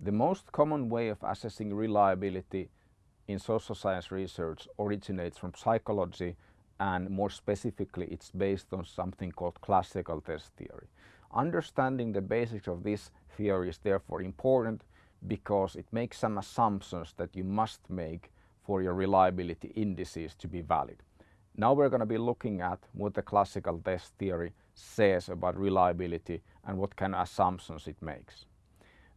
The most common way of assessing reliability in social science research originates from psychology and more specifically it's based on something called classical test theory. Understanding the basics of this theory is therefore important because it makes some assumptions that you must make for your reliability indices to be valid. Now we're going to be looking at what the classical test theory says about reliability and what kind of assumptions it makes.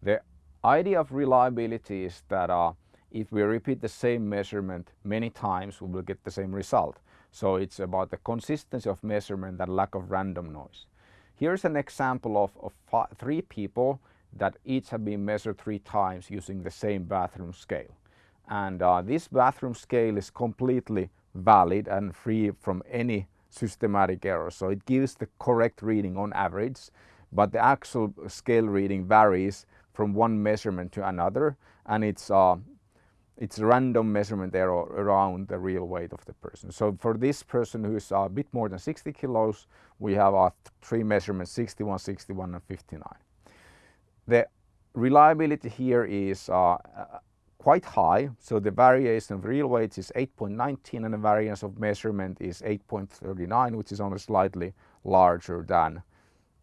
The idea of reliability is that uh, if we repeat the same measurement many times we will get the same result. So it's about the consistency of measurement and lack of random noise. Here's an example of, of three people that each have been measured three times using the same bathroom scale. And uh, this bathroom scale is completely valid and free from any systematic error. So it gives the correct reading on average, but the actual scale reading varies from one measurement to another and it's uh, it's random measurement error around the real weight of the person. So for this person who is a bit more than 60 kilos, we have our three measurements 61, 61 and 59. The reliability here is uh, quite high. So the variation of real weight is 8.19 and the variance of measurement is 8.39, which is only slightly larger than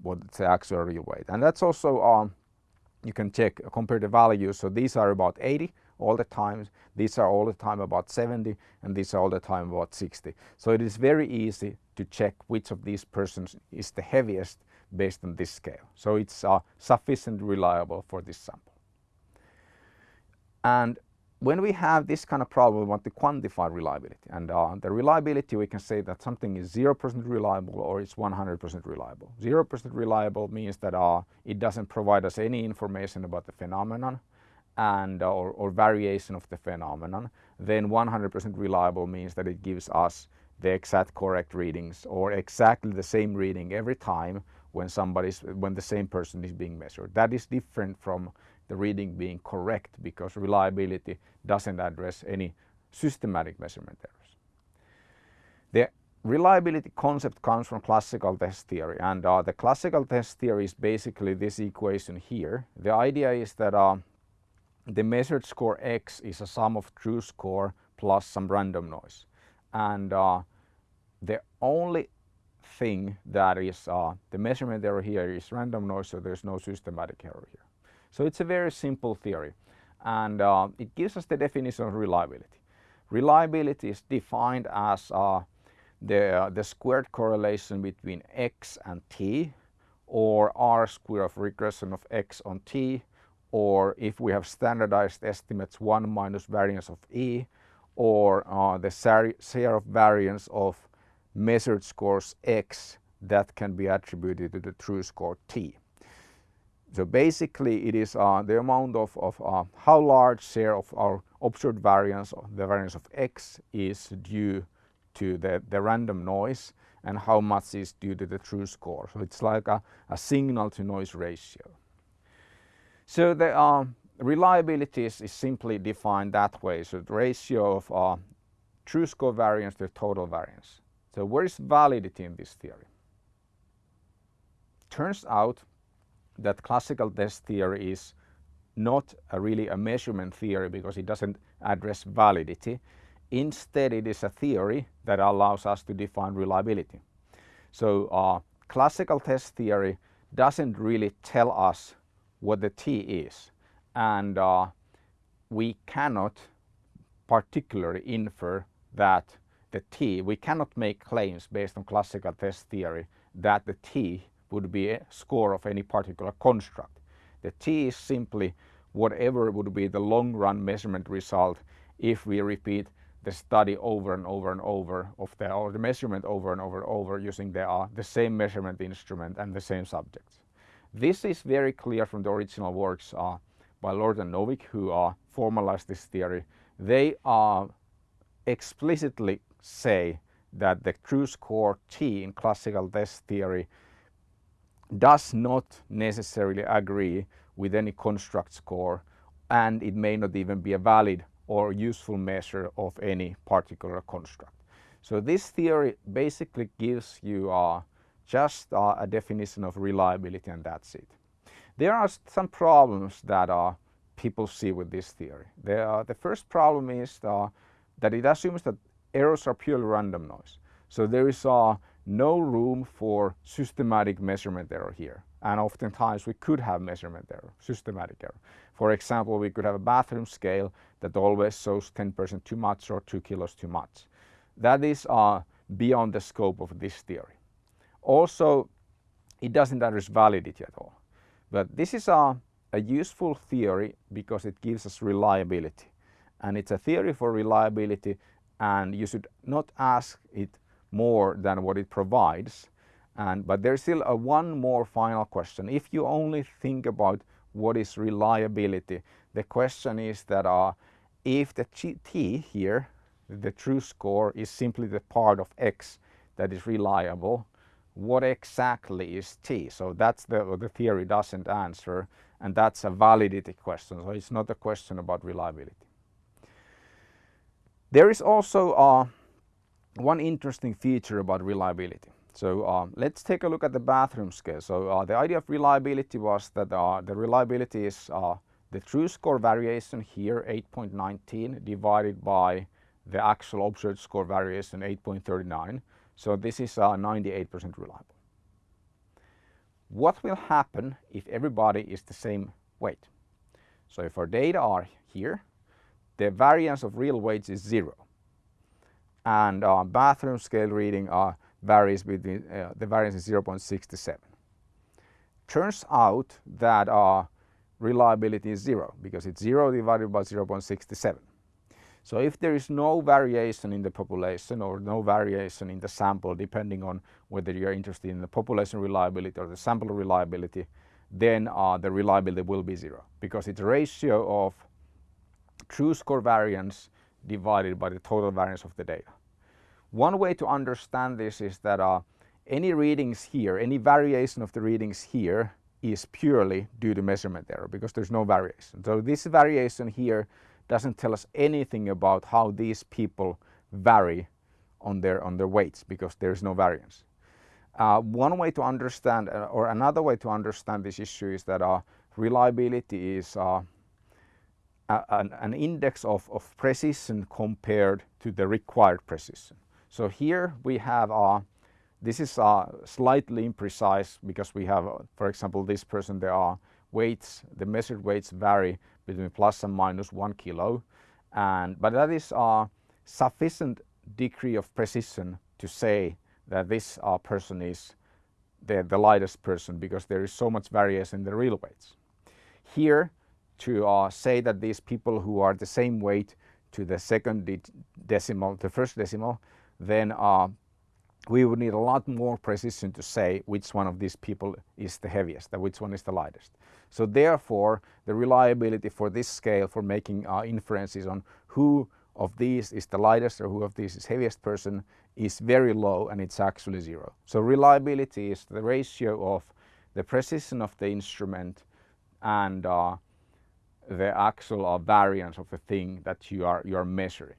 what the actual real weight. And that's also, um, you can check, compare the values. So these are about 80 all the time. These are all the time about 70 and these are all the time about 60. So it is very easy to check which of these persons is the heaviest based on this scale. So it's uh, sufficiently reliable for this sample. And when we have this kind of problem, we want to quantify reliability. And uh, the reliability, we can say that something is 0% reliable or it's 100% reliable. 0% reliable means that uh, it doesn't provide us any information about the phenomenon and uh, or, or, variation of the phenomenon. Then 100% reliable means that it gives us the exact correct readings or exactly the same reading every time when somebody's when the same person is being measured. That is different from the reading being correct because reliability doesn't address any systematic measurement errors. The reliability concept comes from classical test theory and uh, the classical test theory is basically this equation here. The idea is that uh, the measured score x is a sum of true score plus some random noise and uh, the only thing that is uh, the measurement error here is random noise so there's no systematic error here. So it's a very simple theory and uh, it gives us the definition of reliability. Reliability is defined as uh, the, uh, the squared correlation between x and t or r square of regression of x on t or if we have standardized estimates 1 minus variance of e or uh, the share of variance of measured scores x that can be attributed to the true score t. So basically it is uh, the amount of, of uh, how large share of our observed variance, the variance of x is due to the, the random noise and how much is due to the true score. So it's like a, a signal to noise ratio. So the uh, reliability is, is, simply defined that way. So the ratio of uh, true score variance to total variance. So where is validity in this theory? Turns out that classical test theory is not a really a measurement theory because it doesn't address validity. Instead, it is a theory that allows us to define reliability. So uh, classical test theory doesn't really tell us what the T is and uh, we cannot particularly infer that the T, we cannot make claims based on classical test theory that the T would be a score of any particular construct. The T is simply whatever would be the long run measurement result if we repeat the study over and over and over of the, or the measurement over and over and over using the, uh, the same measurement instrument and the same subjects. This is very clear from the original works uh, by Lord and Novick who uh, formalized this theory. They uh, explicitly say that the true score T in classical test theory does not necessarily agree with any construct score and it may not even be a valid or useful measure of any particular construct. So this theory basically gives you uh, just uh, a definition of reliability and that's it. There are some problems that uh, people see with this theory. The, uh, the first problem is uh, that it assumes that errors are purely random noise. So there is uh, no room for systematic measurement error here. And oftentimes we could have measurement error, systematic error. For example, we could have a bathroom scale that always shows 10% too much or 2 kilos too much. That is uh, beyond the scope of this theory. Also, it doesn't address validity at all. But this is a, a useful theory because it gives us reliability. And it's a theory for reliability and you should not ask it more than what it provides. And, but there's still a one more final question. If you only think about what is reliability, the question is that uh, if the t here, the true score is simply the part of x that is reliable, what exactly is t? So that's the, the theory doesn't answer and that's a validity question. So it's not a question about reliability. There is also uh, one interesting feature about reliability. So uh, let's take a look at the bathroom scale. So uh, the idea of reliability was that uh, the reliability is uh, the true score variation here 8.19 divided by the actual observed score variation 8.39. So this is 98% uh, reliable. What will happen if everybody is the same weight? So if our data are here, the variance of real weights is zero. And uh, bathroom scale reading uh, varies between, uh, the variance is 0.67. Turns out that reliability is zero because it's zero divided by 0.67. So if there is no variation in the population or no variation in the sample depending on whether you're interested in the population reliability or the sample reliability, then uh, the reliability will be zero because it's ratio of true score variance divided by the total variance of the data. One way to understand this is that uh, any readings here, any variation of the readings here is purely due to measurement error because there's no variation. So this variation here doesn't tell us anything about how these people vary on their, on their weights because there's no variance. Uh, one way to understand uh, or another way to understand this issue is that uh, reliability is uh, an, an, index of, of precision compared to the required precision. So here we have, uh, this is uh, slightly imprecise because we have, uh, for example, this person, there are weights, the measured weights vary between plus and minus one kilo. And, but that is a sufficient degree of precision to say that this uh, person is the, the lightest person because there is so much variation in the real weights. Here to uh, say that these people who are the same weight to the second decimal, the first decimal, then uh, we would need a lot more precision to say which one of these people is the heaviest and which one is the lightest. So therefore, the reliability for this scale for making uh, inferences on who of these is the lightest or who of these is heaviest person is very low and it's actually zero. So reliability is the ratio of the precision of the instrument and uh, the actual uh, variance of the thing that you are, you are measuring.